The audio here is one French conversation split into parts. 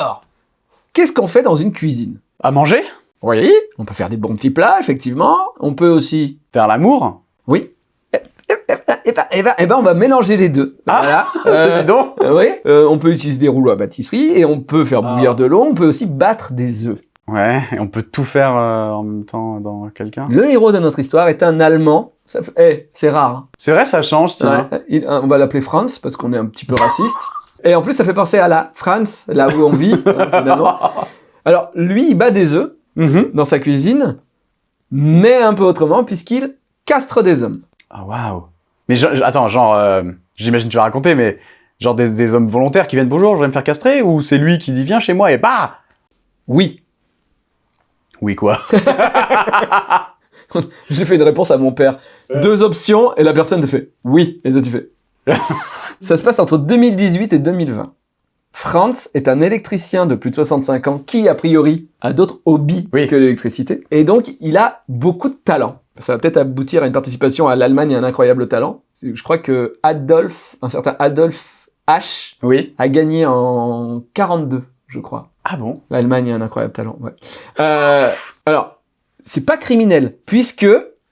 Alors, qu'est-ce qu'on fait dans une cuisine? À manger? Oui, on peut faire des bons petits plats, effectivement. On peut aussi... Faire l'amour? Oui. Eh, ben, eh ben, eh ben, on va mélanger les deux. Ah. Voilà. Euh, donc euh, oui, euh, on peut utiliser des rouleaux à pâtisserie et on peut faire Ah. bouillir de l'eau. On peut aussi battre des œufs. Ouais, et on peut tout faire en même temps dans quelqu'un. Le héros de notre histoire est un Allemand. Ça eh, c'est rare. hein. C'est vrai, ça change. Ouais, il- on va l'appeler Franz parce qu'on est un petit peu raciste. Et en plus, ça fait penser à la France, là où on vit. hein, finalement. Alors, lui, il bat des œufs Mhm. dans sa cuisine, mais un peu autrement puisqu'il castre des hommes. Ah, waouh. Mais je- je- attends, genre, euh, j'imagine que tu vas raconter, mais genre des, des hommes volontaires qui viennent bonjour, je vais me faire castrer, ou c'est lui qui dit viens chez moi et bah Oui, Oui, quoi. j'ai fait une réponse à mon père. Deux options et la personne te fait oui. Et toi tu fais. Ça se passe entre 2018 et 2020. Franz est un électricien de plus de 65 ans qui, a priori, a d'autres hobbies Oui. que l'électricité. Et donc, il a beaucoup de talent. Ça va peut-être aboutir à une participation à l'Allemagne et un incroyable talent. Je crois que Adolf, un certain Adolf H, Oui. a gagné en 42, je crois. Ah bon? L'Allemagne a un incroyable talent, ouais. Euh, alors, c'est pas criminel, puisque,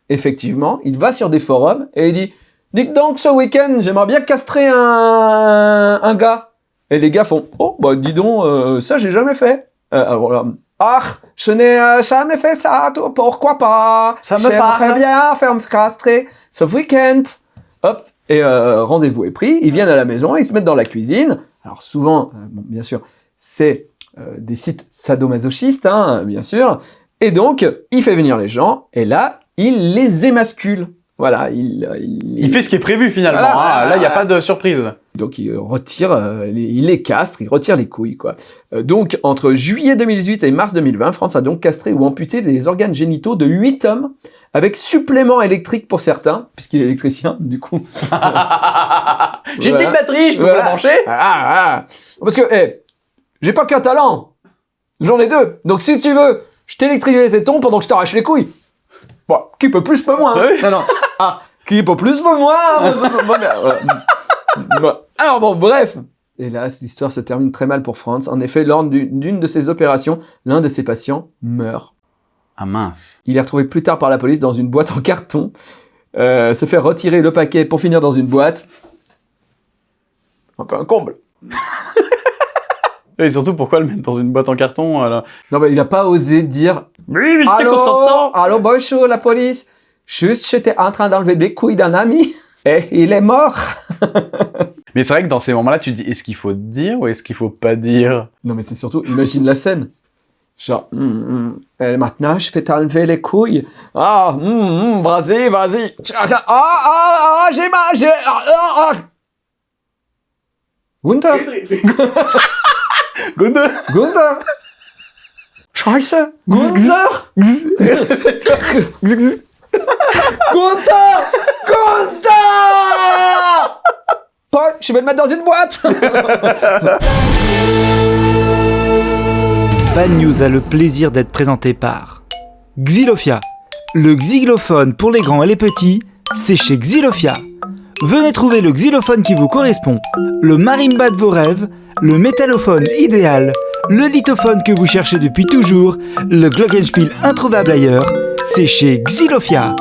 effectivement, il va sur des forums et il dit « Dites donc, ce week-end, j'aimerais bien castrer un, un gars. » Et les gars font « Oh, bah dis donc, euh, ça j'ai jamais fait. Euh, alors là, Ah, je n'ai euh, jamais fait ça, toi, pourquoi pas? Ça me J'aimerais bien faire me castrer ce week-end. » Hop, et euh, rendez-vous est pris, ils viennent à la maison, ils se mettent dans la cuisine. Alors souvent, euh, bon, bien sûr, c'est des sites sadomasochistes, hein, bien sûr. Et donc, il fait venir les gens, et là, il les émascule. Voilà, il... il, Il fait ce qui est prévu finalement. Voilà, Ah, voilà, là, il n'y a pas de surprise. Donc, il retire, euh, il les castre, il retire les couilles, quoi. Euh, donc, entre juillet 2018 et mars 2020, France a donc castré ou amputé les organes génitaux de 8 hommes, avec supplément électrique pour certains, puisqu'il est électricien, du coup. J'ai une petite batterie, je peux la brancher Ah, ah. Parce que, eh, j'ai pas qu'un talent. J'en ai deux. Donc si tu veux, je t'électrise les tétons pendant que je t'arrache les couilles. Bon, qui peut plus, peut moins. hein. Oui. Non, non. Ah, qui peut plus, peut moins. hein. Bon. Alors bon, bref. Hélas, l'histoire se termine très mal pour Franz. En effet, lors d'une d'une de ses opérations, l'un de ses patients meurt. Ah mince. Il est retrouvé plus tard par la police dans une boîte en carton. Euh, se fait retirer le paquet pour finir dans une boîte. Un peu un comble. Et surtout, pourquoi le mettre dans une boîte en carton alors Non, mais il a pas osé dire Oui, mais c'était consentant. allô, bonjour, la police. Juste, j'étais en train d'enlever les couilles d'un ami et il est mort. Mais c'est vrai que dans ces moments-là, tu te dis est-ce qu'il faut dire ou est-ce qu'il faut pas dire? Non, mais c'est surtout, imagine la scène. Genre, hum, et maintenant, je vais t'enlever les couilles. Ah, hum, hum, vas-y, vas-y. Ah, ah, ah, ah, j'ai mal, j'ai... Ah, ah, ah. Gunther, Gunther. Scheiße, Gunther. Gunther Gunther Paul, je vais le mettre dans une boîte Bad News a le plaisir d'être présenté par Xylophia. Le xylophone pour les grands et les petits, c'est chez Xylophia. Venez trouver le xylophone qui vous correspond, le marimba de vos rêves, le métallophone idéal, le lithophone que vous cherchez depuis toujours, le glockenspiel introuvable ailleurs, c'est chez Xylophia.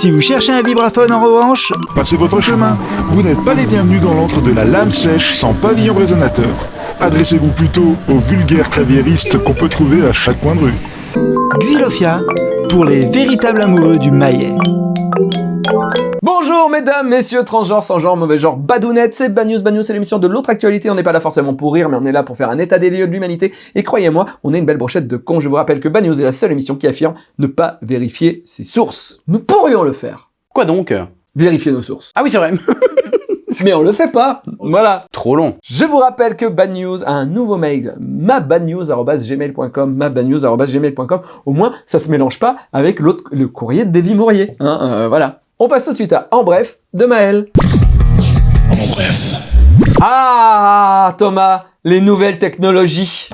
Si vous cherchez un vibraphone en revanche, Passez votre chemin. Vous n'êtes pas les bienvenus dans l'antre de la lame sèche sans pavillon résonateur. Adressez-vous plutôt aux vulgaires claviéristes qu'on peut trouver à chaque coin de rue. Xylophia, pour les véritables amoureux du maillet. Bonjour mesdames, messieurs, transgenres, sans genre, mauvais genre, badounettes, c'est Bad News, Bad News, c'est l'émission de l'autre actualité, on n'est pas là forcément pour rire, mais on est là pour faire un état des lieux de l'humanité, et croyez-moi, on est une belle brochette de cons, je vous rappelle que Bad News est la seule émission qui affirme ne pas vérifier ses sources. Nous pourrions le faire, Quoi donc? Vérifier nos sources, Ah oui, c'est vrai. mais on le fait pas, voilà. Trop long. Je vous rappelle que Bad News a un nouveau mail, mabadnews.gmail.com, mabadnews.gmail.com. Au moins, ça se mélange pas avec l'autre, le courrier de Davy Mourier. Hein, euh, voilà. On passe tout de suite à En bref de Maël. En bref. Ah, Thomas, les nouvelles technologies.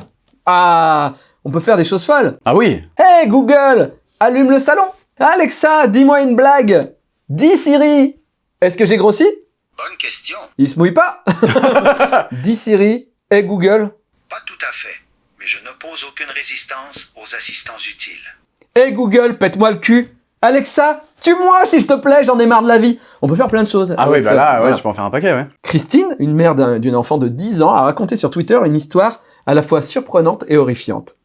Ah, on peut faire des choses folles. Ah oui. Hey Google, allume le salon. Alexa, dis-moi une blague. Dis Siri, est-ce que j'ai grossi? Bonne question. Il se mouille pas. Dis Siri et Google. Pas tout à fait, mais je n'oppose aucune résistance aux assistants utiles. Hé Google, pète-moi le cul. Alexa, tue-moi s'il te plaît, j'en ai marre de la vie. On peut faire plein de choses. Ah avec bah là, ouais, Voilà. tu peux en faire un paquet, ouais. Christine, une mère d'un- d'une enfant de 10 ans, a raconté sur Twitter une histoire à la fois surprenante et horrifiante.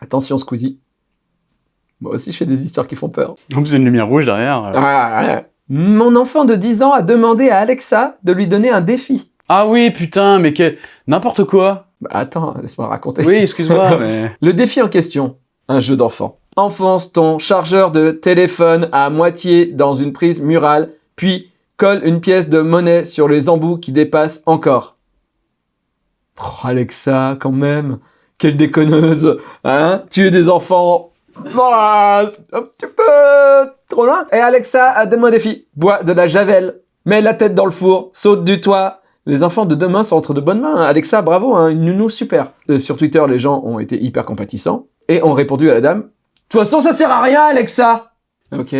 Attention Squeezie. Moi aussi je fais des histoires qui font peur. Y a une lumière rouge derrière. euh. Ah, ouais. Mon enfant de 10 ans a demandé à Alexa de lui donner un défi. Ah oui, putain, mais que... N'importe quoi. Bah, attends, laisse-moi raconter. Oui, excuse-moi, mais... Le défi en question, un jeu d'enfant. Enfonce ton chargeur de téléphone à moitié dans une prise murale, puis colle une pièce de monnaie sur les embouts qui dépassent encore. Oh, Alexa, quand même. Quelle déconneuse. Hein? Tuer des enfants. Un petit peu trop loin. Et Alexa, donne-moi un défi. Bois de la javel. Mets la tête dans le four. Saute du toit. Les enfants de demain sont entre de bonnes mains. Alexa, bravo, hein, une nounou super. Euh, sur Twitter, les gens ont été hyper compatissants et ont répondu à la dame. De toute façon, ça sert à rien, Alexa. Ok.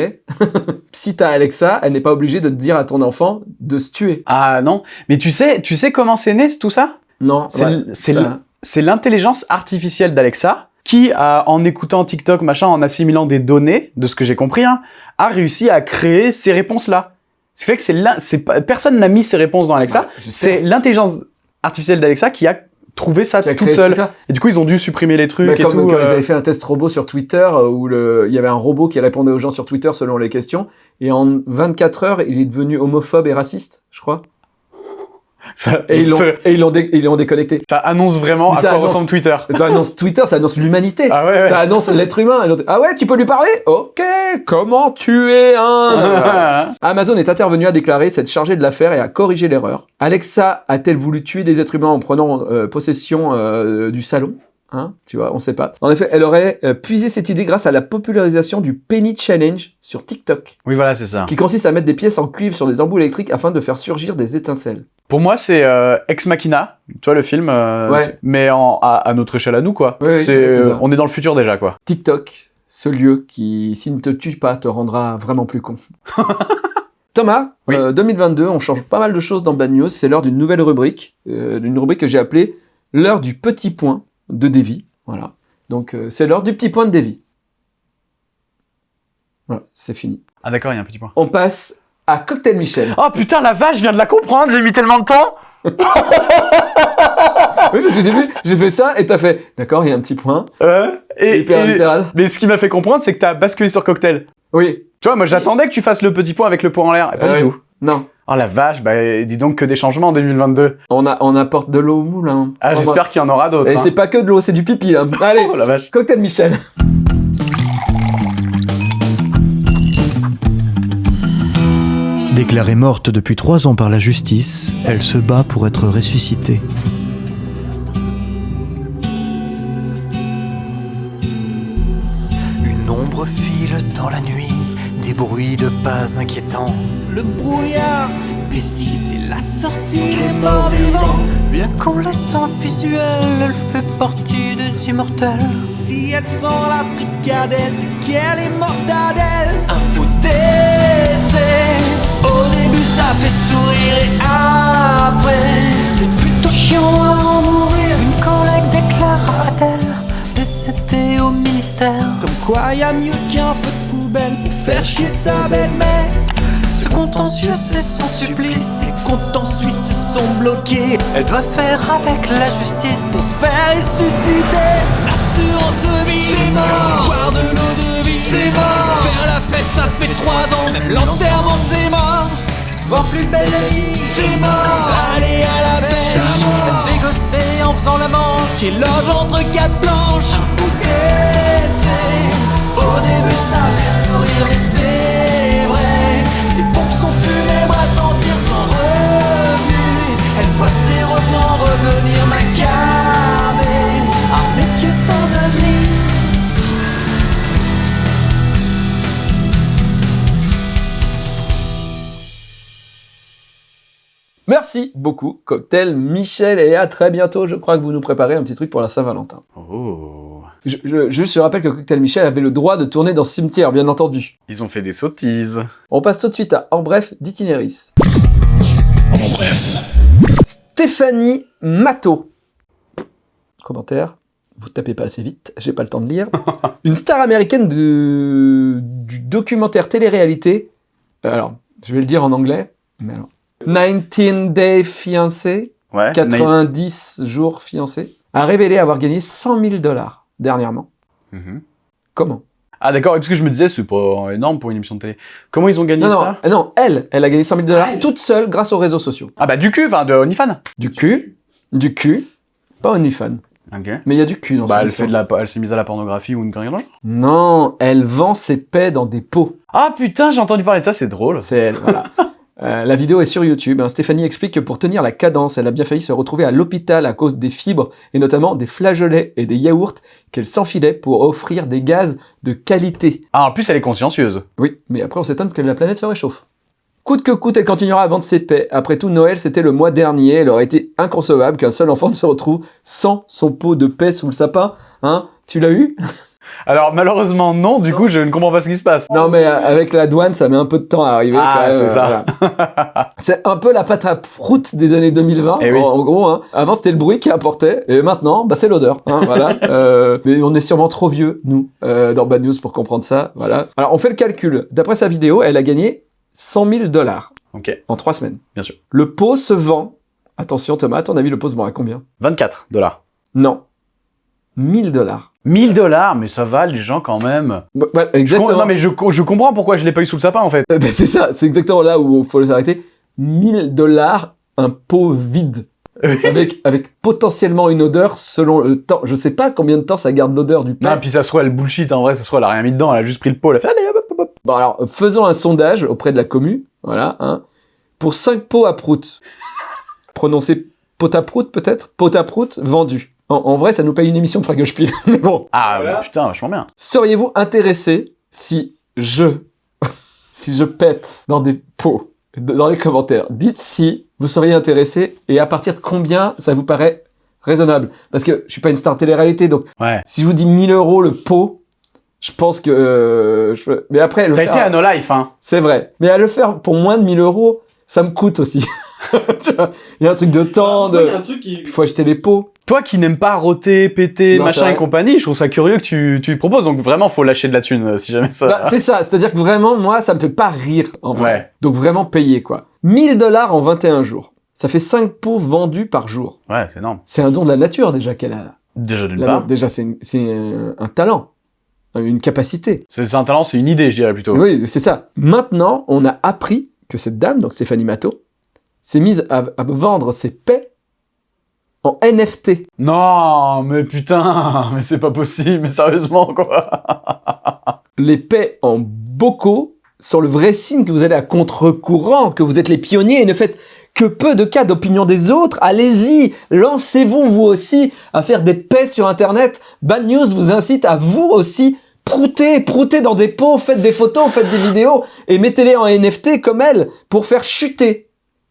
si t'as Alexa, elle n'est pas obligée de te dire à ton enfant de se tuer. Ah non, mais tu sais, tu sais comment c'est né tout ça? Non, C'est c'est C'est l'intelligence artificielle d'Alexa qui, a, en écoutant TikTok, machin, en assimilant des données, de ce que j'ai compris, hein, a réussi à créer ces réponses-là. Ce qui fait que c'est c'est personne n'a mis ces réponses dans Alexa. Ouais, c'est l'intelligence artificielle d'Alexa qui a trouvé ça toute seule. Et du coup, ils ont dû supprimer les trucs Bah, et comme tout. quand euh. ils avaient fait un test robot sur Twitter euh, où le... il y avait un robot qui répondait aux gens sur Twitter selon les questions et en 24 heures il est devenu homophobe et raciste, je crois. Ça, Et ils l'ont et ils l'ont dé- déconnecté. ça annonce vraiment à ça quoi annonce- ressemble Twitter. Ça annonce Twitter, ça annonce l'humanité. Ah ouais, ouais. Ça annonce l'être humain. Ah ouais, tu peux lui parler? Ok, comment tuer un Amazon est intervenu à déclarer s'être chargé de l'affaire et à corriger l'erreur. Alexa a-t-elle voulu tuer des êtres humains en prenant euh, possession euh, du salon? Hein, tu vois, on sait pas. En effet, elle aurait euh, puisé cette idée grâce à la popularisation du Penny Challenge sur TikTok, oui, voilà, c'est ça. qui consiste à mettre des pièces en cuivre sur des embouts électriques afin de faire surgir des étincelles. Pour moi, c'est euh, Ex Machina, tu vois le film, euh, Ouais. mais en, à, à notre échelle à nous, quoi. Oui, c'est, on est dans le futur déjà, quoi. TikTok, ce lieu qui, s'il ne te tue pas, te rendra vraiment plus con. Thomas, Oui. euh, 2022, on change pas mal de choses dans Bad News. C'est l'heure d'une nouvelle rubrique, d'une rubrique que j'ai appelée l'heure du petit point de Davy. Voilà. Donc euh, c'est l'heure du petit point de Davy. Voilà, c'est fini. Ah d'accord, il y a un petit point. On passe à Cocktail Michel. Oh putain, la vache, je viens de la comprendre, j'ai mis tellement de temps oui, parce que j'ai vu, j'ai fait ça et t'as fait. D'accord, il y a un petit point. Euh, et, Hyper et- littéral. Mais ce qui m'a fait comprendre, c'est que t'as basculé sur cocktail. Oui. Tu vois, moi j'attendais que tu fasses le petit point avec le point en l'air, et pas Ah du tout. Non. Oh la vache, bah dis donc que des changements en 2022. On, a, on apporte de l'eau au moulin. Ah, j'espère qu'il y en aura d'autres. Et hein. c'est pas que de l'eau, c'est du pipi là. Allez, Oh la vache. cocktail Michel. Déclarée morte depuis trois ans par la justice, elle se bat pour être ressuscitée. Une ombre file dans la nuit, des bruits de pas inquiétants. Le brouillard s'épaissit, c'est la sortie des morts vivants. Bien qu'on l'ait en visuel, elle fait partie des immortels. Si elle sent la fricadelle, c'est qu'elle est mortadelle. Un faux décès. Au début, ça fait sourire et après, c'est plutôt chiant à en mourir. Une collègue déclara Adèle, décédée au ministère. Comme quoi, y a mieux qu'un feu de poubelle pour faire chier sa belle-mère. Contentieux, c'est sans supplice. Ses comptes en Suisse sont bloqués. Elle doit faire avec la justice. Pour se faire ressusciter. L'assurance vie, c'est mort. Boire de l'eau de vie, c'est mort. Faire la fête, ça fait trois ans. L'enterrement, c'est mort. Voir plus belle la vie, c'est mort. Aller à la pêche, ça mort. Elle se fait ghoster en faisant la manche. Qui loge entre quatre planches. Un. Au début, ça fait sourire, mais c'est vrai. Ses revenants revenir macabres. Un métier sans avenir. Merci beaucoup, Cocktail Michel, et à très bientôt. Je crois que vous nous préparez un petit truc pour la Saint-Valentin. Oh. Je, je, juste, je rappelle que Cocktail Michel avait le droit de tourner dans ce cimetière, bien entendu. Ils ont fait des sottises. On passe tout de suite à En bref d'Itinéris. En bref. Stéphanie Matteau. commentaire. Vous tapez pas assez vite, j'ai pas le temps de lire. Une star américaine de, du documentaire télé-réalité. euh, Alors, je vais le dire en anglais. Mais alors. 19 Day Fiancé, Ouais. 90 jours fiancés, a révélé avoir gagné 100 000 dollars dernièrement. Mhm. Comment? Ah d'accord, parce que je me disais, c'est pas énorme pour une émission de télé. Comment ils ont gagné non, non, ça euh, non, elle, elle a gagné 100 000 dollars Ah, toute seule grâce aux réseaux sociaux. Ah bah du cul, enfin de OnlyFans. Du cul, du cul, pas OnlyFans, Ok. mais il y a du cul dans Bah elle fait de la, elle s'est mise à la pornographie ou une genre. Non, elle vend ses paix dans des pots. Ah putain, j'ai entendu parler de ça, c'est drôle. C'est elle, voilà. Euh, la vidéo est sur YouTube. hein. Stéphanie explique que pour tenir la cadence, elle a bien failli se retrouver à l'hôpital à cause des fibres et notamment des flageolets et des yaourts qu'elle s'enfilait pour offrir des gaz de qualité. Ah en plus elle est consciencieuse. Oui, mais après on s'étonne que la planète se réchauffe. Coûte que coûte, elle continuera à vendre ses paix. Après tout, Noël, c'était le mois dernier. Elle aurait été inconcevable qu'un seul enfant se retrouve sans son pot de paix sous le sapin. Hein Tu l'as eu? Alors malheureusement non, du coup je ne comprends pas ce qui se passe. Non, mais euh, avec la douane, ça met un peu de temps à arriver. Ah, c'est euh, ça. voilà. C'est un peu la pâte à prout des années 2020, Eh oui. en, gros. Hein. Avant, c'était le bruit qui apportait, et maintenant, bah, c'est l'odeur. Hein, voilà. Euh, mais on est sûrement trop vieux, nous, euh, dans Bad News pour comprendre ça. Voilà. Alors, on fait le calcul. D'après sa vidéo, elle a gagné 100 000 dollars en trois semaines. bien sûr. Le pot se vend. Attention, Thomas, à ton avis, le pot se vend à combien? 24 dollars. Non. 1000 dollars. 1000 dollars, mais ça va les gens quand même. Bah, bah, Je exactement. Non mais je, co- je comprends pourquoi je l'ai pas eu sous le sapin en fait. Bah, c'est ça, c'est exactement là où il faut s'arrêter. 1000 dollars, un pot vide. avec, avec potentiellement une odeur selon le temps. Je sais pas combien de temps ça garde l'odeur du pain. Non, puis ça trouve elle bullshit en vrai, ça trouve elle a rien mis dedans, elle a juste pris le pot, elle a fait allez hop, hop, hop. Bon alors, faisons un sondage auprès de la commu. Voilà, hein. Pour 5 pots à prout, prononcé pot à prout peut-être? Pot à prout vendu. En, en vrai, ça nous paye une émission de Fragospiel. Mais bon. Ah Voilà. ouais, putain, vachement bien. Seriez-vous intéressé si je, si je pète dans des pots dans les commentaires Dites si vous seriez intéressé et à partir de combien ça vous paraît raisonnable? Parce que je suis pas une star télé-réalité, donc Ouais. si je vous dis 1000 euros le pot, je pense que... euh, je- Mais après, le T'as faire... été à No Life, hein. C'est vrai. Mais à le faire pour moins de 1000 euros, ça me coûte aussi. Il y a un truc de temps, de... truc qui... Il faut acheter les pots. Toi qui n'aimes pas roter, péter, Non, machin et compagnie, je trouve ça curieux que tu, tu proposes. Donc vraiment, faut lâcher de la thune euh, si jamais ça. Bah, c'est ça, c'est-à-dire que vraiment, moi, ça me fait pas rire, en vrai. Ouais. Donc vraiment payer, quoi. 1000 dollars en 21 jours. Ça fait 5 pots vendus par jour. ouais, c'est énorme. C'est un don de la nature, déjà, qu'elle a. Déjà d'une La part. déjà, c'est une- c'est un, un talent. Une capacité. C'est c'est un talent, c'est une idée, je dirais plutôt. Oui, c'est ça. Maintenant, on a appris que cette dame, donc Stéphanie Matteau, s'est mise à, à vendre ses paix en NFT. Non, mais putain, mais c'est pas possible, mais sérieusement quoi. Les paix en bocaux sont le vrai signe que vous allez à contre-courant, que vous êtes les pionniers et ne faites que peu de cas d'opinion des autres. Allez-y, lancez-vous vous aussi à faire des paix sur Internet. Bad News vous incite à vous aussi prouter, prouter dans des pots, faites des photos, faites des vidéos et mettez-les en NFT comme elle pour faire chuter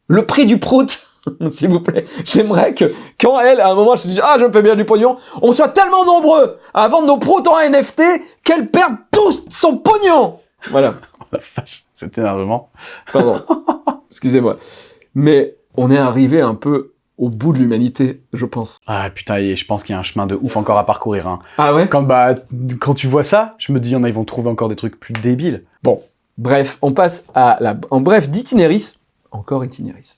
le prix du prout. S'il vous plaît, j'aimerais que quand elle, à un moment, elle se dise ah je me fais bien du pognon, on soit tellement nombreux à vendre nos proutes en NFT qu'elle perde tout son pognon. Voilà. La vache, cet énervement. Pardon. Excusez-moi. Mais on est arrivé un peu au bout de l'humanité, je pense. Ah putain, et je pense qu'il y a un chemin de ouf encore à parcourir. Hein. Ah ouais? Quand, bah, quand tu vois ça, je me dis, en a, ils vont trouver encore des trucs plus débiles. Bon. Bref, on passe à la... En bref, d'itinéris. Encore itinéris.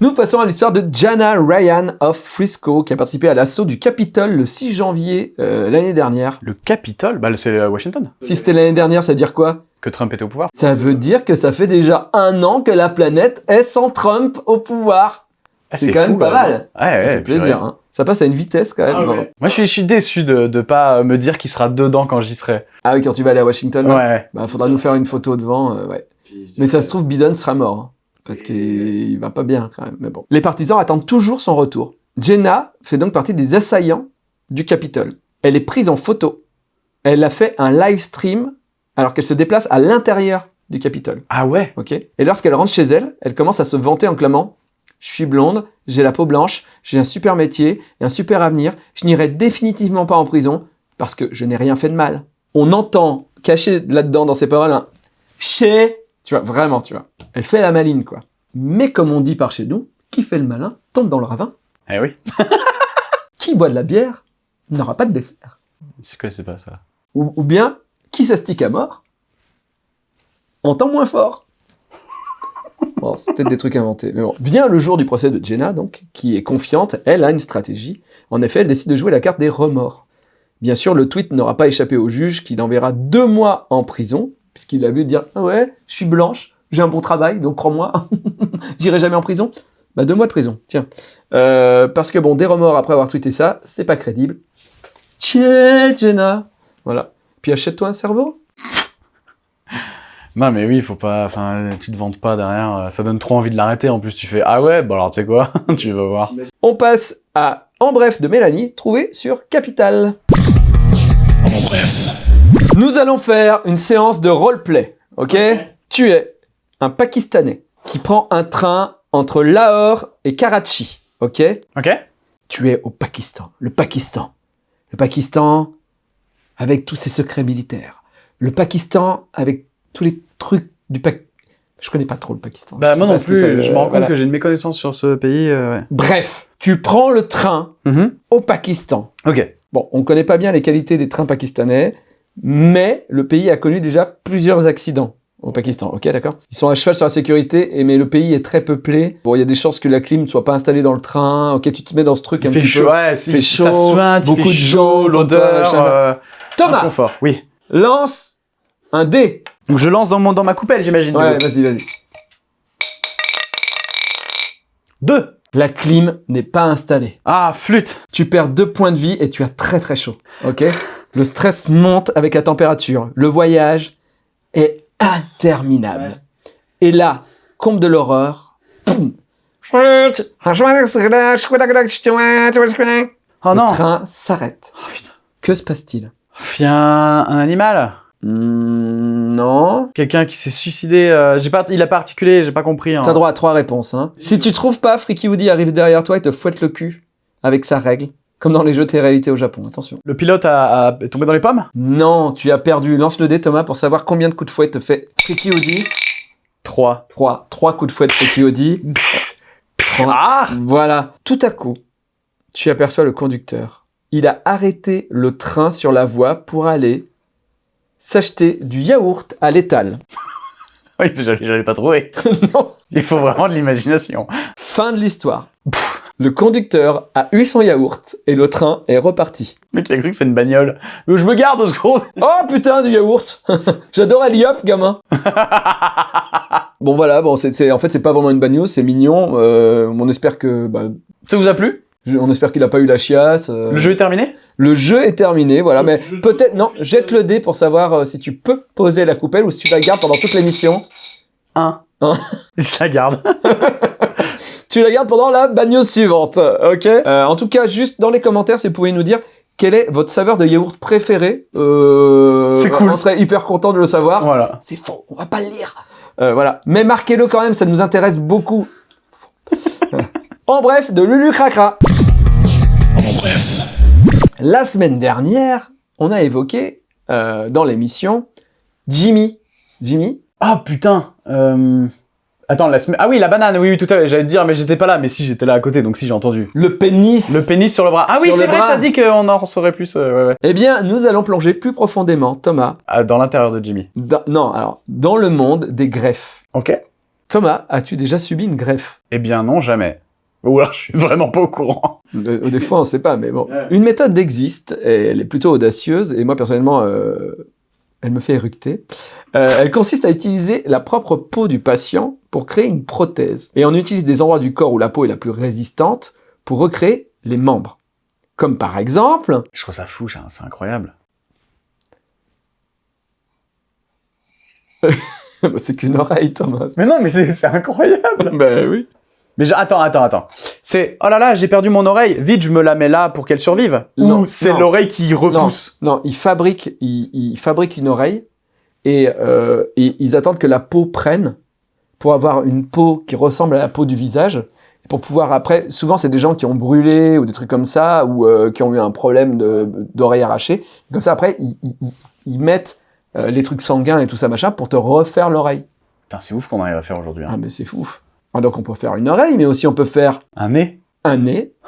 Nous passons à l'histoire de Jana Ryan of Frisco, qui a participé à l'assaut du Capitole le 6 janvier euh, l'année dernière. Le Capitole, bah, c'est Washington. Si c'était l'année dernière, ça veut dire quoi? Que Trump était au pouvoir. Ça veut dire que ça fait déjà un an que la planète est sans Trump au pouvoir. Ah, c'est quand même pas mal. Ouais, ça ouais, fait plaisir. Hein. Ça passe à une vitesse quand même. Ah, ouais. Moi, je suis, je suis déçu de ne pas me dire qu'il sera dedans quand j'y serai. Ah oui, quand tu vas aller à Washington, ouais. bah, faudra nous faire une photo devant. euh, ouais. Mais ça se trouve, Biden sera mort. hein, parce qu'il va pas bien quand même. Mais bon. Les partisans attendent toujours son retour. Jenna fait donc partie des assaillants du Capitole. Elle est prise en photo. Elle a fait un live stream alors qu'elle se déplace à l'intérieur du Capitole. Ah ouais? Ok. Et lorsqu'elle rentre chez elle, elle commence à se vanter en clamant Je suis blonde, j'ai la peau blanche, j'ai un super métier et un super avenir, je n'irai définitivement pas en prison parce que je n'ai rien fait de mal. On entend caché là-dedans dans ses paroles un chez, tu vois, vraiment, tu vois. Elle fait la maline, quoi. Mais comme on dit par chez nous, qui fait le malin tombe dans le ravin. Eh oui. Qui boit de la bière n'aura pas de dessert. Je connaissais pas ça? Ou, ou bien, qui s'astique à mort entend moins fort. Bon, c'est peut-être des trucs inventés. Mais bon. Vient le jour du procès de Jenna, donc, qui est confiante, elle a une stratégie. En effet, elle décide de jouer la carte des remords. Bien sûr, le tweet n'aura pas échappé au juge qui l'enverra deux mois en prison, puisqu'il a vu dire Ah ouais, je suis blanche, j'ai un bon travail, donc crois-moi, j'irai jamais en prison. Bah, deux mois de prison, tiens. Euh, parce que bon, des remords après avoir tweeté ça, c'est pas crédible. Tchè, Jenna Voilà. Puis achète-toi un cerveau. Non, mais oui, faut pas. Enfin, tu te vantes pas derrière. euh, Ça donne trop envie de l'arrêter. En plus, tu fais Ah ouais, bah alors tu sais quoi Tu vas voir. On passe à En bref de Mélanie, trouvé sur Capital. En bref. Nous allons faire une séance de roleplay, ok? Tu es un Pakistanais qui prend un train entre Lahore et Karachi, ok? Ok Tu es au Pakistan, le Pakistan. Le Pakistan avec tous ses secrets militaires. Le Pakistan avec tous les trucs du Pakistan. Je connais pas trop le Pakistan. Bah, Je moi non plus. Je euh, me rends compte voilà. que j'ai une méconnaissance sur ce pays. euh, ouais. Bref, tu prends le train Mhm. au Pakistan. Ok. Bon, on ne connaît pas bien les qualités des trains pakistanais, mais le pays a connu déjà plusieurs accidents au Pakistan, ok, d'accord? Ils sont à cheval sur la sécurité, et mais le pays est très peuplé. Bon, il y a des chances que la clim ne soit pas installée dans le train, ok, tu te mets dans ce truc un fait petit chaud. peu. Ouais, si, fait ça chaud, il beaucoup fait de gens, l'odeur. euh, Thomas, inconfort. Oui. lance un dé. Donc je lance dans, mon, dans ma coupelle, j'imagine. Ouais, vas-y, vas-y. Deux. La clim n'est pas installée. Ah, flûte. Tu perds deux points de vie et tu as très très chaud, ok? Le stress monte avec la température. Le voyage est interminable. Et là, comble de l'horreur, poum Oh Le train s'arrête. que se passe-t-il? Il y a un, un animal? Hmm, Non. Quelqu'un qui s'est suicidé. euh, pas, il a pas articulé, j'ai pas compris. hein. T'as droit à trois réponses. Hein. Si tu trouves pas, Freaky Woody arrive derrière toi et te fouette le cul avec sa règle, comme dans les jeux de réalité au Japon. Attention. Le pilote a, a est tombé dans les pommes? Non, tu as perdu. Lance le dé, Thomas, pour savoir combien de coups de fouet te fait Freaky Woody. Trois. 3. 3 coups de fouet de Freaky Woody. 3. Ah Voilà. Tout à coup, tu aperçois le conducteur. Il a arrêté le train sur la voie pour aller s'acheter du yaourt à l'étal. Oui, j'allais j'allais pas trouver. non. Il faut vraiment de l'imagination. Fin de l'histoire. Le conducteur a eu son yaourt et le train est reparti. Le mec, il a cru que c'est une bagnole. Mais je me garde deux secondes. Oh putain du yaourt J'adore Eliop, gamin Bon voilà, bon c'est en fait c'est pas vraiment une news, c'est mignon. Euh, on espère que bah, Ça vous a plu? je- on espère qu'il a pas eu la chiasse. euh. Le jeu est terminé? Le jeu est terminé, voilà. Mais peut-être non, jette le dé pour savoir euh, si tu peux poser la coupelle ou si tu la gardes pendant toute l'émission. Un. Un. Je la garde. Tu la gardes pendant la news suivante, ok? Euh, En tout cas, juste dans les commentaires, si vous pouvez nous dire quelle est votre saveur de yaourt préférée. Euh, C'est cool. On serait hyper content de le savoir. Voilà. C'est faux, on va pas le lire. Euh, voilà. Mais marquez-le quand même, ça nous intéresse beaucoup. en bref, de Lulu Cracra. En bref. La semaine dernière, on a évoqué euh, dans l'émission Jimmy. Jimmy? Ah putain. Euh... Attends, la semaine. Ah oui, la banane, oui, oui, tout à fait. J'allais te dire, mais j'étais pas là. Mais si, j'étais là à côté, donc si, j'ai entendu. Le pénis. Le pénis sur le bras. Ah oui, c'est vrai, t'as dit qu'on en saurait plus. euh, ouais, ouais. Eh bien, nous allons plonger plus profondément, Thomas, Ah, dans l'intérieur de Jimmy. dans, non, alors, dans le monde des greffes. Ok. Thomas, as-tu déjà subi une greffe? Eh bien, non, jamais. Ou alors, je suis vraiment pas au courant. Euh, Des fois, on sait pas, mais bon. Une méthode existe, et elle est plutôt audacieuse, et moi, personnellement, euh, elle me fait éructer. Euh, elle consiste à utiliser la propre peau du patient pour créer une prothèse. Et on utilise des endroits du corps où la peau est la plus résistante pour recréer les membres. Comme par exemple... Je trouve ça fou, c'est incroyable. C'est qu'une oreille, Thomas. Mais non, mais c'est c'est incroyable. ben oui. Mais je- attends, attends, attends. C'est oh là là, j'ai perdu mon oreille. Vite, je me la mets là pour qu'elle survive. Non, Ou c'est l'oreille qui repousse. Non, ils fabriquent, ils, ils fabriquent une oreille et, euh, et ils attendent que la peau prenne pour avoir une peau qui ressemble à la peau du visage. Pour pouvoir après, souvent c'est des gens qui ont brûlé ou des trucs comme ça ou euh, qui ont eu un problème d'oreille arrachée. Comme ça après, ils, ils- ils- ils mettent euh, les trucs sanguins et tout ça machin pour te refaire l'oreille. Putain, c'est ouf qu'on arrive à faire aujourd'hui. hein. Ah mais c'est fou. Ah, donc on peut faire une oreille, mais aussi on peut faire Un nez un nez.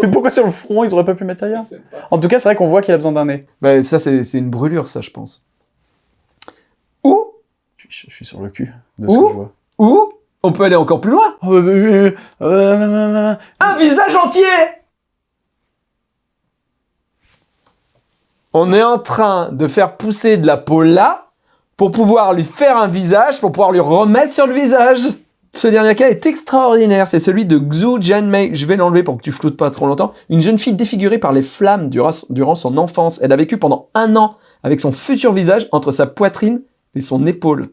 Mais pourquoi sur le front, ils auraient pas pu mettre ailleurs? En tout cas, c'est vrai qu'on voit qu'il a besoin d'un nez. Bah, ça, c'est une brûlure, ça, je pense. Ou, Je suis, je suis sur le cul de ce que je vois. ou, on peut aller encore plus loin. Oh, euh, euh, euh, euh, Un visage entier On est en train de faire pousser de la peau là pour pouvoir lui faire un visage, pour pouvoir lui remettre sur le visage. Ce dernier cas est extraordinaire, c'est celui de Xu Jianmei. Je vais l'enlever pour que tu floutes pas trop longtemps. Une jeune fille défigurée par les flammes durant, son enfance. Elle a vécu pendant un an avec son futur visage entre sa poitrine et son épaule.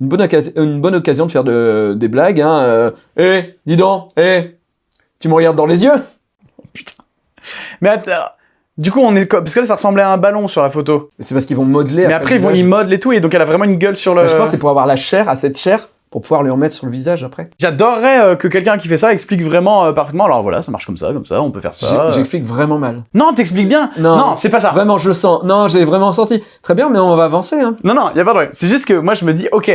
Une bonne, occasion- de faire de- des blagues. Hein. Euh, Eh, dis donc, eh, tu me regardes dans les yeux Mais attends, du coup, on est parce que là, ça ressemblait à un ballon sur la photo. C'est parce qu'ils vont modeler. Mais après, le ils vont modelent et tout, et donc elle a vraiment une gueule sur le. Bah, je pense c'est pour avoir la chair, à cette chair, pour pouvoir lui en mettre sur le visage après. J'adorerais euh, que quelqu'un qui fait ça explique vraiment euh, parfaitement. Alors voilà, ça marche comme ça, comme ça, on peut faire ça. Euh. J'explique vraiment mal. Non, t'expliques bien. Non. c'est pas ça. Vraiment, je le sens. Non, j'ai vraiment senti. Très bien, mais on va avancer. Hein. Non, non, y a pas de problème. C'est juste que moi, je me dis, ok,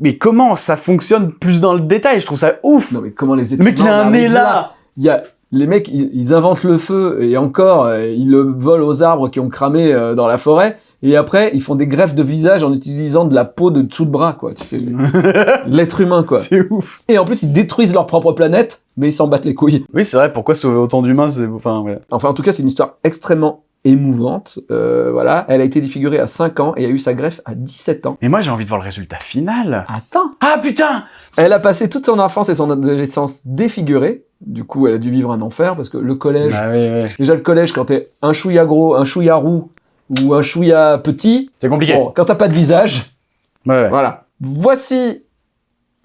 mais comment ça fonctionne plus dans le détail? Je trouve ça ouf. Non, mais comment les le êtres mec, il a un nez là? Il y a les mecs, ils, ils inventent le feu et encore, euh, ils le volent aux arbres qui ont cramé euh, dans la forêt. Et après, ils font des greffes de visage en utilisant de la peau de dessous de bras, quoi. Tu fais l'être humain, quoi. C'est ouf. Et en plus, ils détruisent leur propre planète, mais ils s'en battent les couilles. Oui, c'est vrai. Pourquoi sauver autant d'humains C'est enfin, ouais. Enfin, en tout cas, c'est une histoire extrêmement émouvante. Euh, voilà, elle a été défigurée à 5 ans et a eu sa greffe à 17 ans. Mais moi, j'ai envie de voir le résultat final. Attends Ah putain Elle a passé toute son enfance et son adolescence défigurée. Du coup, elle a dû vivre un enfer parce que le collège, Bah oui, oui. déjà le collège, quand t'es un chouïa gros, un chouïa roux ou un chouïa petit, C'est compliqué. bon, quand t'as pas de visage, Ouais, ouais. voilà. Voici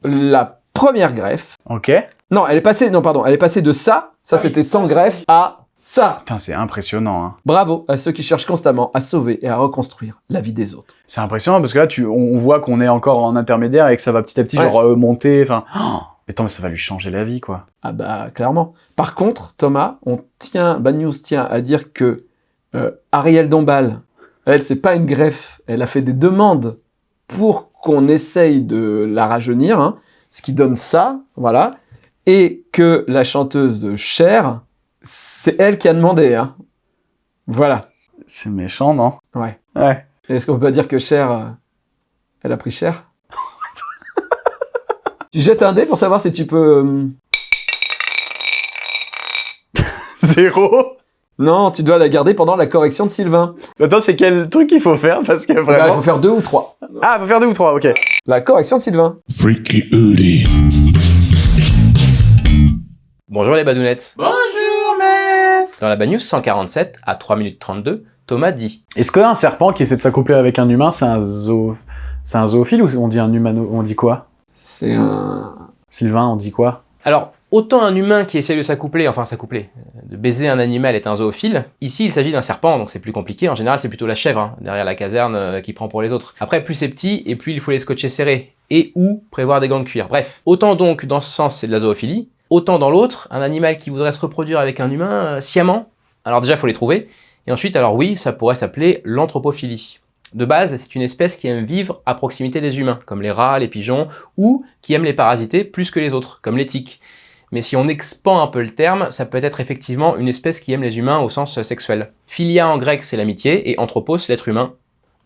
la première greffe. Ok. Non, elle est passée, non, pardon, elle est passée de ça, ça c'était sans greffe, à ça. Putain, c'est impressionnant. Hein. Bravo à ceux qui cherchent constamment à sauver et à reconstruire la vie des autres. C'est impressionnant parce que là, tu, on, voit qu'on est encore en intermédiaire et que ça va petit à petit Ouais. genre euh, monter. Enfin, oh, mais attends, mais ça va lui changer la vie, quoi. Ah bah clairement. Par contre, Thomas, on tient, Bad News tient à dire que euh, Ariel Dombal, elle, c'est pas une greffe, elle a fait des demandes pour qu'on essaye de la rajeunir, hein, ce qui donne ça, voilà, et que la chanteuse Cher, c'est elle qui a demandé, hein. Voilà. C'est méchant, non? Ouais. Ouais. Est-ce qu'on peut pas dire que Cher, euh, elle a pris cher? Tu jettes un dé pour savoir si tu peux... euh, Zéro Non, tu dois la garder pendant la correction de Sylvain. Attends, c'est quel truc qu'il faut faire? Parce que Bah, il vraiment. faut faire deux ou trois. Ah, faut faire deux ou trois, ok. La correction de Sylvain. Bonjour les badounettes. Bonjour, Dans la Bad News 147, à 3 minutes 32, Thomas dit Est-ce qu'un serpent qui essaie de s'accoupler avec un humain, c'est un zoo... Un zoophile ou on dit un humano... On dit quoi? C'est un... Sylvain, on dit quoi? Alors, autant un humain qui essaie de s'accoupler, enfin s'accoupler, euh, de baiser un animal est un zoophile, ici il s'agit d'un serpent, donc c'est plus compliqué. En général, c'est plutôt la chèvre, hein, derrière la caserne, euh, qui prend pour les autres. Après, plus c'est petit, et plus il faut les scotcher serrés, et ou prévoir des gants de cuir. Bref, autant donc dans ce sens c'est de la zoophilie, autant dans l'autre, un animal qui voudrait se reproduire avec un humain euh, sciemment, alors déjà faut les trouver, et ensuite, alors oui, ça pourrait s'appeler l'anthropophilie. De base, c'est une espèce qui aime vivre à proximité des humains, comme les rats, les pigeons, ou qui aime les parasiter plus que les autres, comme les tiques. Mais si on expand un peu le terme, ça peut être effectivement une espèce qui aime les humains au sens sexuel. Philia en grec, c'est l'amitié, et anthropos, l'être humain.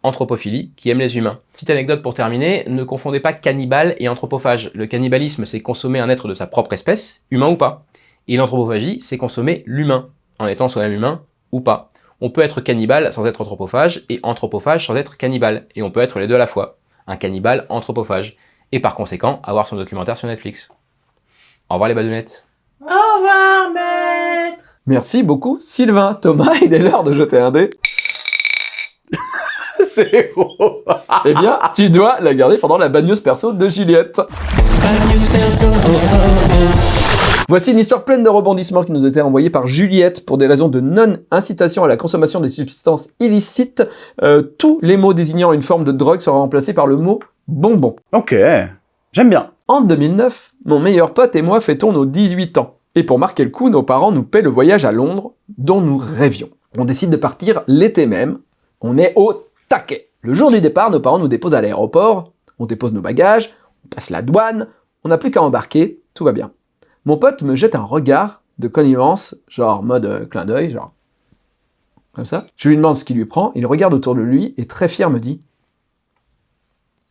Anthropophilie, qui aime les humains. Petite anecdote pour terminer, ne confondez pas cannibale et anthropophage. Le cannibalisme, c'est consommer un être de sa propre espèce, humain ou pas. Et l'anthropophagie, c'est consommer l'humain, en étant soi-même humain ou pas. On peut être cannibale sans être anthropophage, et anthropophage sans être cannibale. Et on peut être les deux à la fois. Un cannibale anthropophage. Et par conséquent, avoir son documentaire sur Netflix. Au revoir les badounettes. Merci beaucoup, Sylvain. Thomas, il est l'heure de jeter un dé. Zéro Eh bien, tu dois la garder pendant la bad news perso de Juliette. Voici une histoire pleine de rebondissements qui nous a été envoyée par Juliette pour des raisons de non-incitation à la consommation des substances illicites. Euh, tous les mots désignant une forme de drogue seront remplacés par le mot bonbon. Ok, j'aime bien. En 2009, mon meilleur pote et moi fêtons nos 18 ans. Et pour marquer le coup, nos parents nous paient le voyage à Londres dont nous rêvions. On décide de partir l'été même. On est au taquet. Le jour du départ, nos parents nous déposent à l'aéroport. On dépose nos bagages, on passe la douane, on n'a plus qu'à embarquer, tout va bien. Mon pote me jette un regard de connivence, genre mode euh, clin d'œil, genre comme ça. Je lui demande ce qu'il lui prend, il regarde autour de lui et très fier me dit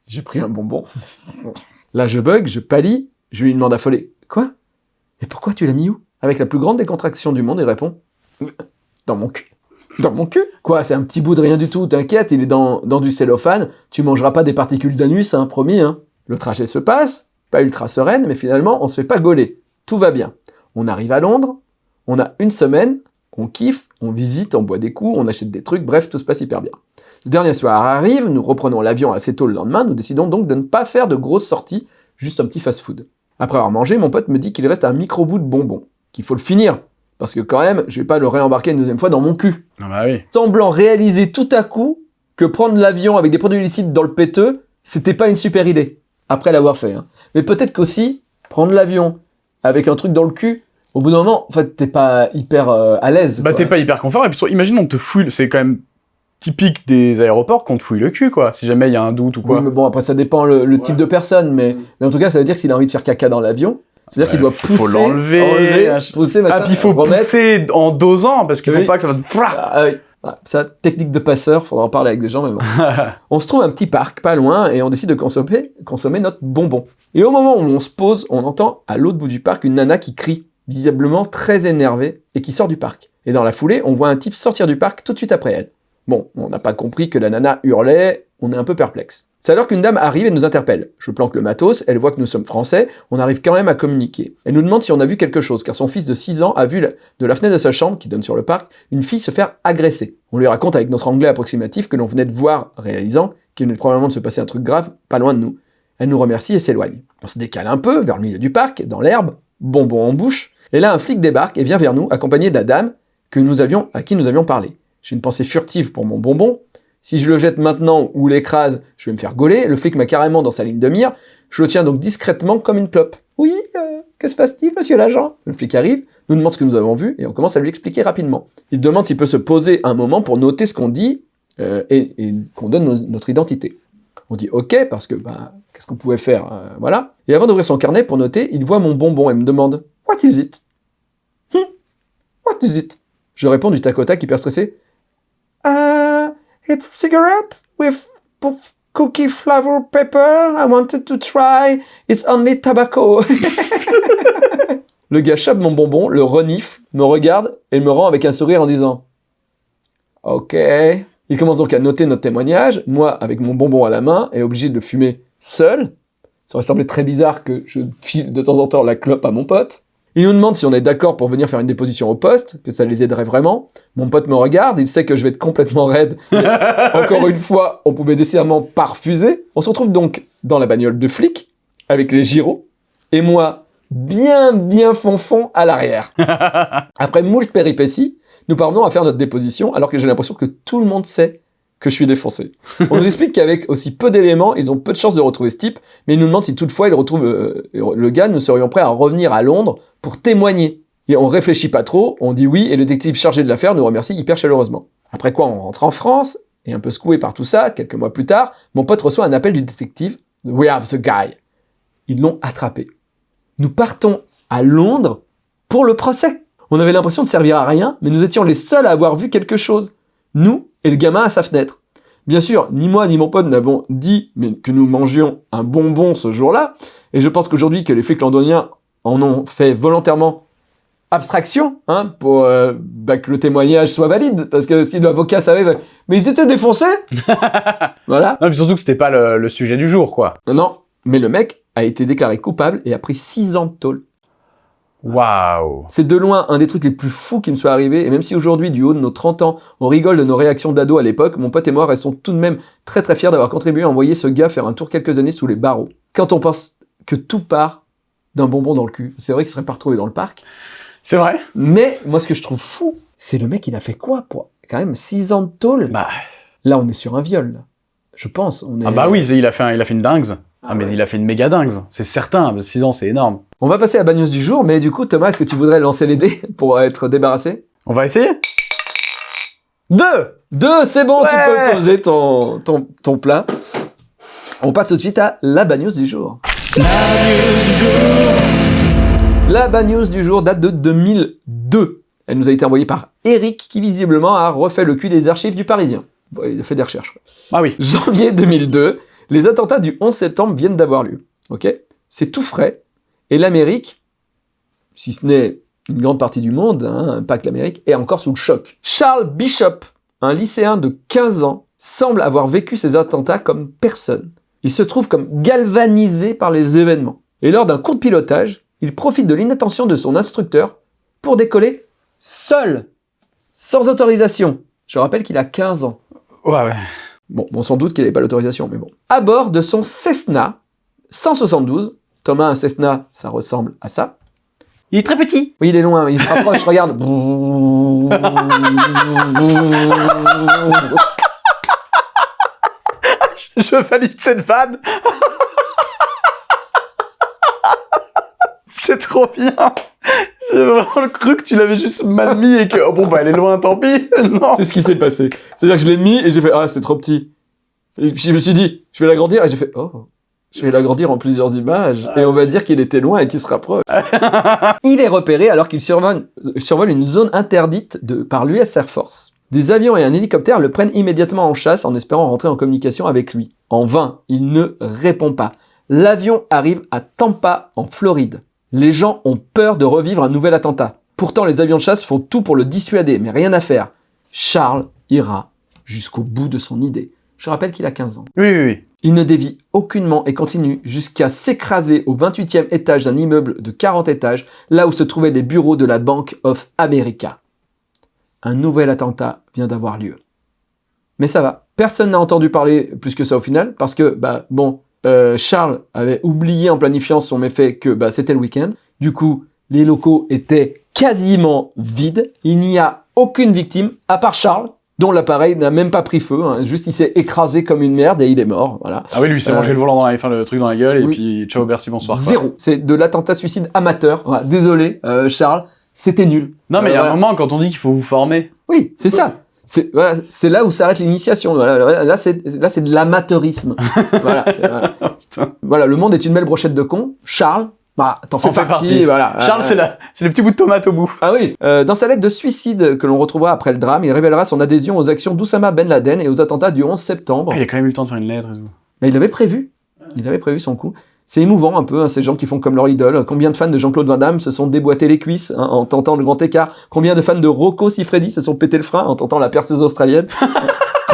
J'ai pris un bonbon. Là je bug, je pâlis, je lui demande affolé Quoi? Et pourquoi tu l'as mis où? Avec la plus grande décontraction du monde, il répond Dans mon cul. Dans mon cul Quoi, c'est un petit bout de rien du tout, t'inquiète, il est dans, dans du cellophane, tu mangeras pas des particules d'anus, hein, promis, hein. Le trajet se passe, pas ultra sereine, mais finalement, on se fait pas gauler. Tout va bien. On arrive à Londres, on a une semaine, on kiffe, on visite, on boit des coups, on achète des trucs, bref, tout se passe hyper bien. Le dernier soir arrive, nous reprenons l'avion assez tôt le lendemain, nous décidons donc de ne pas faire de grosses sorties, juste un petit fast-food. Après avoir mangé, mon pote me dit qu'il reste un micro-bout de bonbon, qu'il faut le finir, parce que quand même, je vais pas le réembarquer une deuxième fois dans mon cul. Ah bah oui. Semblant réaliser tout à coup que prendre l'avion avec des produits licites dans le péteux, c'était pas une super idée, après l'avoir fait. hein. Mais peut-être qu'aussi, prendre l'avion avec un truc dans le cul, au bout d'un moment, en fait, t'es pas hyper euh, à l'aise. Bah t'es pas hyper confort, et puis imagine on te fouille, c'est quand même typique des aéroports qu'on te fouille le cul, quoi, si jamais il y a un doute ou quoi. Oui, mais bon, après, ça dépend le, le type de personne, mais, mais en tout cas, ça veut dire que s'il a envie de faire caca dans l'avion, c'est-à-dire qu'il doit faut pousser, l'enlever, enlever, ach- pousser, machin, ah, puis il faut remettre. pousser en dosant, parce qu'il Oui. faut pas que ça fasse... Ah, oui. Ah, ça, technique de passeur, faudra en parler avec des gens, mais bon. on se trouve un petit parc pas loin et on décide de consommer, consommer notre bonbon. Et au moment où on se pose, on entend à l'autre bout du parc une nana qui crie, visiblement très énervée, et qui sort du parc. Et dans la foulée, on voit un type sortir du parc tout de suite après elle. Bon, on n'a pas compris que la nana hurlait, on est un peu perplexe. C'est alors qu'une dame arrive et nous interpelle. Je planque le matos, elle voit que nous sommes français, on arrive quand même à communiquer. Elle nous demande si on a vu quelque chose, car son fils de 6 ans a vu de la fenêtre de sa chambre, qui donne sur le parc, une fille se faire agresser. On lui raconte avec notre anglais approximatif que l'on venait de voir, réalisant qu'il venait probablement de se passer un truc grave, pas loin de nous. Elle nous remercie et s'éloigne. On se décale un peu vers le milieu du parc, dans l'herbe, bonbon en bouche, et là un flic débarque et vient vers nous, accompagné de la dame que nous avions, à qui nous avions parlé. J'ai une pensée furtive pour mon bonbon. Si je le jette maintenant ou l'écrase, je vais me faire gauler. Le flic m'a carrément dans sa ligne de mire. Je le tiens donc discrètement comme une clope. Oui, euh, que se passe-t-il, monsieur l'agent? Le flic arrive, nous demande ce que nous avons vu et on commence à lui expliquer rapidement. Il demande s'il peut se poser un moment pour noter ce qu'on dit euh, et, qu'on donne notre identité. On dit OK parce que bah qu'est-ce qu'on pouvait faire euh, Voilà. Et avant d'ouvrir son carnet pour noter, il voit mon bonbon et me demande What is it? Hmm, What is it? Je réponds du tac au tac hyper stressé Uh, it's cigarette with cookie flavor pepper. I wanted to try. It's only tobacco. le gars chope mon bonbon, le renifle, me regarde et me rend avec un sourire en disant Ok. Il commence donc à noter notre témoignage. Moi, avec mon bonbon à la main, est obligé de le fumer seul. Ça aurait semblé très bizarre que je file de temps en temps la clope à mon pote. Il nous demande si on est d'accord pour venir faire une déposition au poste, que ça les aiderait vraiment. Mon pote me regarde, il sait que je vais être complètement raide. Encore une fois, on pouvait décidément pas refuser. On se retrouve donc dans la bagnole de flic, avec les gyros, et moi, bien, bien fonfon à l'arrière. Après moult péripéties, nous parvenons à faire notre déposition, alors que j'ai l'impression que tout le monde sait que je suis défoncé. On nous explique qu'avec aussi peu d'éléments, ils ont peu de chances de retrouver ce type, mais ils nous demandent si toutefois ils retrouvent euh, le gars, nous serions prêts à revenir à Londres pour témoigner. Et on réfléchit pas trop, on dit oui, et le détective chargé de l'affaire nous remercie hyper chaleureusement. Après quoi, on rentre en France, et un peu secoué par tout ça, quelques mois plus tard, mon pote reçoit un appel du détective. We have the guy. Ils l'ont attrapé. Nous partons à Londres pour le procès. On avait l'impression de servir à rien, mais nous étions les seuls à avoir vu quelque chose. Nous et le gamin à sa fenêtre. Bien sûr, ni moi ni mon pote n'avons dit mais que nous mangions un bonbon ce jour-là, et je pense qu'aujourd'hui que les flics londoniens en ont fait volontairement abstraction, hein, pour euh, bah, que le témoignage soit valide, parce que si l'avocat savait, bah, mais ils étaient défoncés Voilà. Non, puis surtout que c'était pas le, le sujet du jour, quoi. Non, non, mais le mec a été déclaré coupable et a pris 6 ans de tôle. Waouh. C'est de loin un des trucs les plus fous qui me soit arrivé, et même si aujourd'hui, du haut de nos 30 ans, on rigole de nos réactions d'ado à l'époque, mon pote et moi restons tout de même très très fiers d'avoir contribué à envoyer ce gars faire un tour quelques années sous les barreaux. Quand on pense que tout part d'un bonbon dans le cul, c'est vrai qu'il serait pas retrouvé dans le parc, C'est vrai mais moi ce que je trouve fou, c'est le mec il a fait quoi pour quand même 6 ans de tôle? Bah, Là on est sur un viol, là. je pense. On est... ah bah oui, il a fait, un- il a fait une dingue. Ah, mais il a fait une méga dingue. C'est certain, 6 ans, c'est énorme. On va passer à la bad news du jour, mais du coup Thomas, est-ce que tu voudrais lancer les dés pour être débarrassé? On va essayer? Deux Deux, c'est bon, tu peux poser ton, ton, ton plat. On passe tout de suite à la bad news du jour. La bad news du jour date de 2002. Elle nous a été envoyée par Eric qui visiblement a refait le cul des archives du Parisien. Il a fait des recherches. Ah oui. Janvier 2002, les attentats du 11 septembre viennent d'avoir lieu. Ok? C'est tout frais. Et l'Amérique, si ce n'est une grande partie du monde, hein, pas que l'Amérique, est encore sous le choc. Charles Bishop, un lycéen de 15 ans, semble avoir vécu ces attentats comme personne. Il se trouve comme galvanisé par les événements. Et lors d'un cours de pilotage, il profite de l'inattention de son instructeur pour décoller seul, sans autorisation. Je rappelle qu'il a 15 ans. Ouais, ouais. Bon, on s'en doute qu'il n'avait pas l'autorisation, mais bon. À bord de son Cessna 172, Thomas, un Cessna, ça ressemble à ça. Il est très petit. Oui, il est loin, il se rapproche, regarde. Je valide cette vanne. C'est trop bien. J'ai vraiment cru que tu l'avais juste mal mis et que oh bon bah elle est loin, tant pis. Non. C'est ce qui s'est passé. C'est-à-dire que je l'ai mis et j'ai fait Ah, c'est trop petit. Et puis je me suis dit, je vais l'agrandir et j'ai fait Oh, je vais l'agrandir en plusieurs images. Et on va dire qu'il était loin et qu'il se rapproche. il est repéré alors qu'il survole, survole une zone interdite de, par l'US Air Force. Des avions et un hélicoptère le prennent immédiatement en chasse en espérant rentrer en communication avec lui. En vain, il ne répond pas. L'avion arrive à Tampa, en Floride. Les gens ont peur de revivre un nouvel attentat. Pourtant, les avions de chasse font tout pour le dissuader, mais rien à faire. Charles ira jusqu'au bout de son idée. Je rappelle qu'il a 15 ans. Oui, oui, oui. Il ne dévie aucunement et continue jusqu'à s'écraser au 28e étage d'un immeuble de 40 étages, là où se trouvaient les bureaux de la Bank of America. Un nouvel attentat vient d'avoir lieu. Mais ça va, personne n'a entendu parler plus que ça au final, parce que, bah, bon, euh, Charles avait oublié en planifiant son méfait que bah, c'était le week-end. Du coup, les locaux étaient quasiment vides. Il n'y a aucune victime, à part Charles, dont l'appareil n'a même pas pris feu. hein. Juste, il s'est écrasé comme une merde et il est mort. Voilà. Ah oui, lui, s'est Euh, mangé le volant dans la, enfin, le truc dans la gueule et oui. puis ciao, merci, bonsoir. Zéro. C'est de l'attentat suicide amateur. Voilà. Désolé, euh, Charles, c'était nul. Non, mais il y a Euh, un moment quand on dit qu'il faut vous former. Oui, c'est ça. C'est voilà, c'est là où s'arrête l'initiation. Voilà, là, c'est là, c'est de l'amateurisme. voilà, voilà. Voilà, le monde est une belle brochette de cons. Charles, bah, t'en fais partie. partie. Voilà. Charles, Euh, c'est la- c'est le petit bout de tomate au bout. Ah oui. Euh, dans sa lettre de suicide que l'on retrouvera après le drame, il révélera son adhésion aux actions d'Oussama Ben Laden et aux attentats du 11 septembre. Ah, il a quand même eu le temps de faire une lettre et tout. Mais il avait prévu. Il avait prévu son coup. C'est émouvant un peu, hein, ces gens qui font comme leur idole. Combien de fans de Jean-Claude Van Damme se sont déboîtés les cuisses hein, en tentant le grand écart? Combien de fans de Rocco Siffredi se sont pété le frein en tentant la perceuse australienne?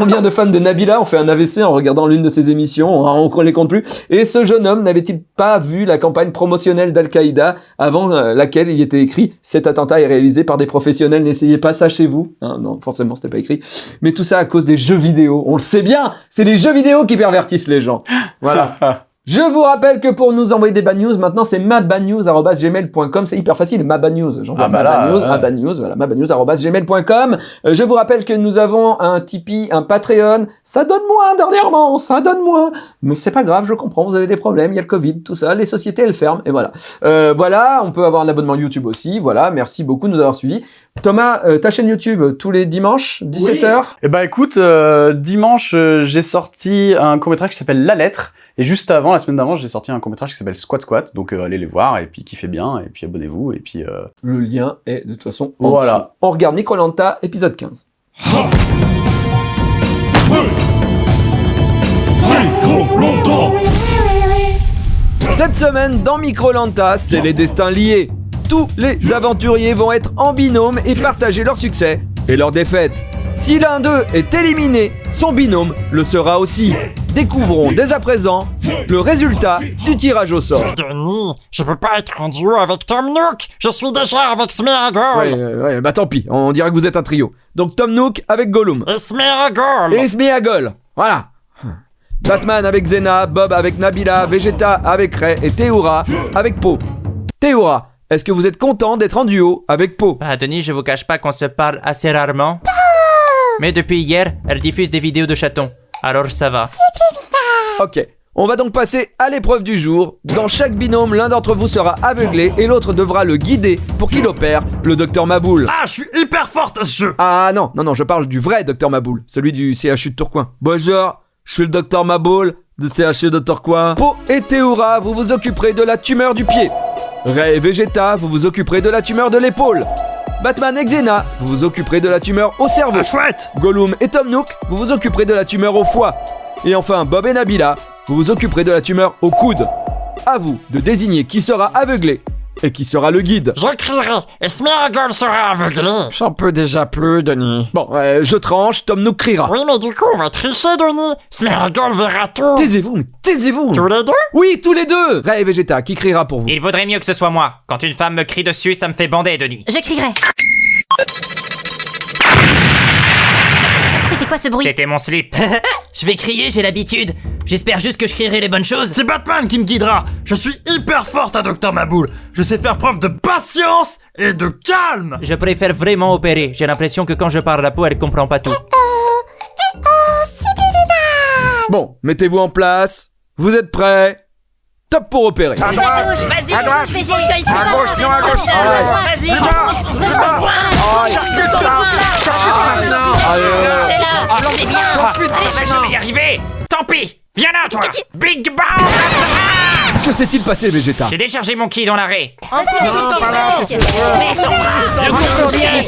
Combien de fans de Nabila ont fait un AVC en regardant l'une de ses émissions On ne les compte plus. Et ce jeune homme n'avait-il pas vu la campagne promotionnelle d'Al-Qaïda avant euh, laquelle il était écrit « Cet attentat est réalisé par des professionnels, n'essayez pas ça chez vous Hein, Non, forcément, c'était pas écrit. Mais tout ça à cause des jeux vidéo. On le sait bien, c'est les jeux vidéo qui pervertissent les gens. Voilà. Je vous rappelle que pour nous envoyer des bad news, maintenant c'est mabannews.gmail.com. C'est hyper facile, mabannews. J'envoie Ah bah mabannews, voilà, mabannews.gmail.com. Euh, je vous rappelle que nous avons un Tipeee, un Patreon. Ça donne moins dernièrement, ça donne moins. Mais c'est pas grave, je comprends, vous avez des problèmes, il y a le Covid, tout ça, les sociétés elles ferment, et voilà. Euh, voilà, on peut avoir un abonnement YouTube aussi, voilà, merci beaucoup de nous avoir suivis. Thomas, euh, ta chaîne YouTube, tous les dimanches, 17h Eh ben écoute, euh, dimanche, euh, j'ai sorti un court-métrage qui s'appelle La Lettre. Et juste avant, la semaine d'avant, j'ai sorti un court-métrage qui s'appelle Squat Squat. Donc euh, allez les voir et puis kiffez bien et puis abonnez-vous et puis... euh, Le lien est de toute façon en Voilà. dessous. On regarde Microlanta, épisode 15. Cette semaine, dans Microlanta, c'est les destins liés. Tous les aventuriers vont être en binôme et partager leur succès et leur défaite. Si l'un d'eux est éliminé, son binôme le sera aussi. Découvrons dès à présent le résultat du tirage au sort. Denis, je peux pas être en duo avec Tom Nook. Je suis déjà avec Smeagol. Ouais, euh, ouais, bah tant pis, on dirait que vous êtes un trio. Donc Tom Nook avec Gollum. Et Smeagol. Et Smeagol. Voilà. Batman avec Zena, Bob avec Nabila, Vegeta avec Ray et Théoura avec Po. Théoura, est-ce que vous êtes content d'être en duo avec Po Bah, Denis, je vous cache pas qu'on se parle assez rarement. Mais depuis hier, elle diffuse des vidéos de chatons. Alors ça va. Ok. On va donc passer à l'épreuve du jour. Dans chaque binôme, l'un d'entre vous sera aveuglé et l'autre devra le guider pour qu'il opère le docteur Maboul. Ah, je suis hyper forte à ce jeu. Ah non, non, non, je parle du vrai docteur Maboul, celui du CHU de Tourcoing. Bonjour, je suis le docteur Maboul, de CHE Dr. Quoi Po et Théoura, vous vous occuperez de la tumeur du pied. Ray et Vegeta, vous vous occuperez de la tumeur de l'épaule. Batman et Xena, vous vous occuperez de la tumeur au cerveau. chouette Gollum et Tom Nook, vous vous occuperez de la tumeur au foie. Et enfin, Bob et Nabila, vous vous occuperez de la tumeur au coude. À vous de désigner qui sera aveuglé et qui sera le guide. J'écrirai, et Smeagol sera aveuglé. J'en peux déjà plus, Denis. Bon, euh, je tranche, Tom Nook criera. Oui, mais du coup, on va tricher, Denis. Smeagol verra tout. Taisez-vous, mais taisez-vous Tous les deux? Oui, tous les deux Ray et Vegeta, qui criera pour vous? Il vaudrait mieux que ce soit moi. Quand une femme me crie dessus, ça me fait bander, Denis. J'écrirai. C'était quoi ce bruit? C'était mon slip. Je vais crier, j'ai l'habitude. J'espère juste que je crierai les bonnes choses. C'est Batman qui me guidera. Je suis hyper forte à Docteur Maboule. Je sais faire preuve de patience et de calme. Je préfère vraiment opérer. J'ai l'impression que quand je parle la peau, elle comprend pas tout. Bon, mettez-vous en place. Vous êtes prêts? Top pour opérer. À droite. Vas-y, À droite. À gauche, non, à gauche. Vas-y, le temps. Cherche le temps. C'est là, c'est bien. Ah, je vais y arriver Tant pis Viens là, toi Big Bang Que s'est-il passé, Vegeta? J'ai déchargé mon ki dans l'arrêt. Vas-y, vas-y, Mets ton bras. Je comprends rien,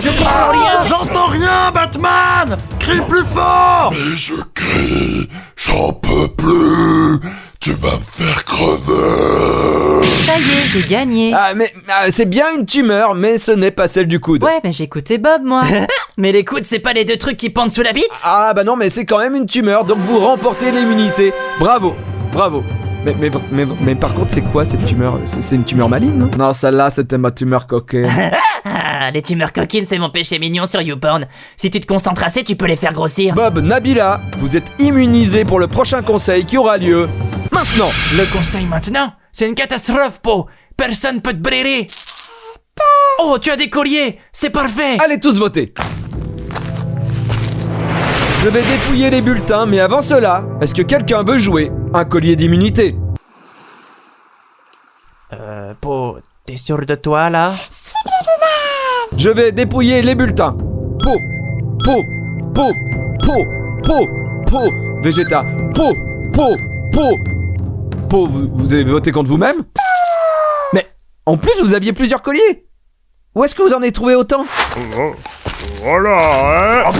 Je comprends rien. J'entends rien, Batman. Crie plus fort. Mais je crie, j'en peux plus. Tu vas me faire crever. Ça y est, j'ai gagné. Ah, mais ah, c'est bien une tumeur, mais ce n'est pas celle du coude. Ouais, mais j'ai écouté Bob, moi. mais les coudes, c'est pas les deux trucs qui pendent sous la bite? Ah, bah non, mais c'est quand même une tumeur, donc vous remportez l'immunité. Bravo, bravo. Mais, mais, mais, mais par contre, c'est quoi cette tumeur? C'est une tumeur maligne, non? Non, celle-là, c'était ma tumeur coquine. Ah, les tumeurs coquines, c'est mon péché mignon sur YouPorn. Si tu te concentres assez, tu peux les faire grossir. Bob, Nabila, vous êtes immunisés pour le prochain conseil qui aura lieu maintenant. Le conseil maintenant C'est une catastrophe, Po Personne peut te brûler Oh, tu as des colliers C'est parfait Allez tous voter. Je vais dépouiller les bulletins, mais avant cela, est-ce que quelqu'un veut jouer un collier d'immunité? Euh, Po, t'es sûr de toi, là? Je vais dépouiller les bulletins. Po, po, po, po, po, po, Vegeta, po, po, po. Po, vous, vous avez voté contre vous-même? Mais en plus, vous aviez plusieurs colliers. Où est-ce que vous en avez trouvé autant? Voilà, hein?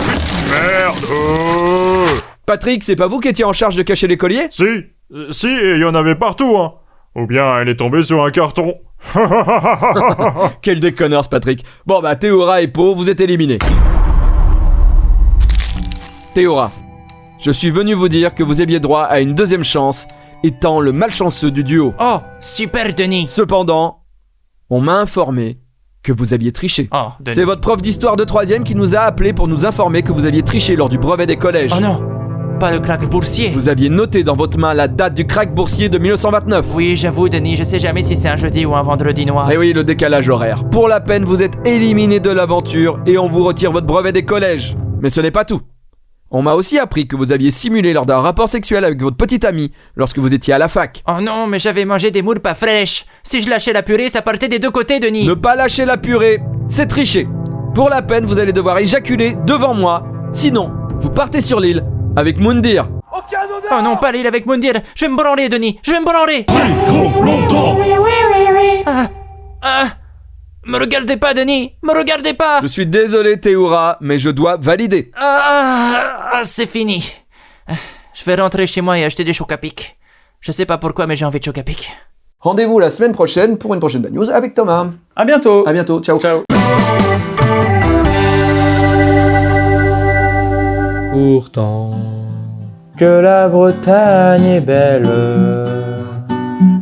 Merde Patrick, c'est pas vous qui étiez en charge de cacher les colliers? Si, euh, si, et il y en avait partout, hein Ou bien elle est tombée sur un carton. Quel déconneur ce Patrick. Bon bah Théora et Po, vous êtes éliminés. Théora, je suis venu vous dire que vous aviez droit à une deuxième chance, étant le malchanceux du duo. Oh, super, Denis Cependant, on m'a informé que vous aviez triché. Oh. C'est votre prof d'histoire de troisième qui nous a appelé pour nous informer que vous aviez triché lors du brevet des collèges. Oh non Pas le crack boursier Vous aviez noté dans votre main la date du crack boursier de 1929. Oui, j'avoue, Denis, je sais jamais si c'est un jeudi ou un vendredi noir. Eh oui, le décalage horaire. Pour la peine, vous êtes éliminé de l'aventure et on vous retire votre brevet des collèges. Mais ce n'est pas tout. On m'a aussi appris que vous aviez simulé lors d'un rapport sexuel avec votre petite amie lorsque vous étiez à la fac. Oh non, mais j'avais mangé des moules pas fraîches. Si je lâchais la purée, ça partait des deux côtés, Denis. Ne pas lâcher la purée, c'est tricher. Pour la peine, vous allez devoir éjaculer devant moi. Sinon, vous partez sur l'île avec Moundir. Oh non, pas l'île avec Mundir. Je vais me branler, Denis. Je vais me branler. Ah, ah. Me regardez pas, Denis. Me regardez pas. Je suis désolé Théoura, mais je dois valider. Ah, ah, c'est fini. Je vais rentrer chez moi et acheter des chocs à pic. Je sais pas pourquoi, mais j'ai envie de chocs à pic. Rendez-vous la semaine prochaine pour une prochaine bad news avec Thomas. À bientôt. À bientôt, ciao. Ciao. Pourtant. Que la Bretagne est belle,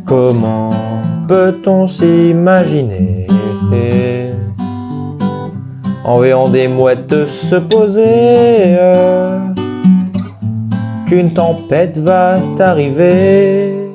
comment peut-on s'imaginer? En voyant des mouettes se poser qu'une tempête va t'arriver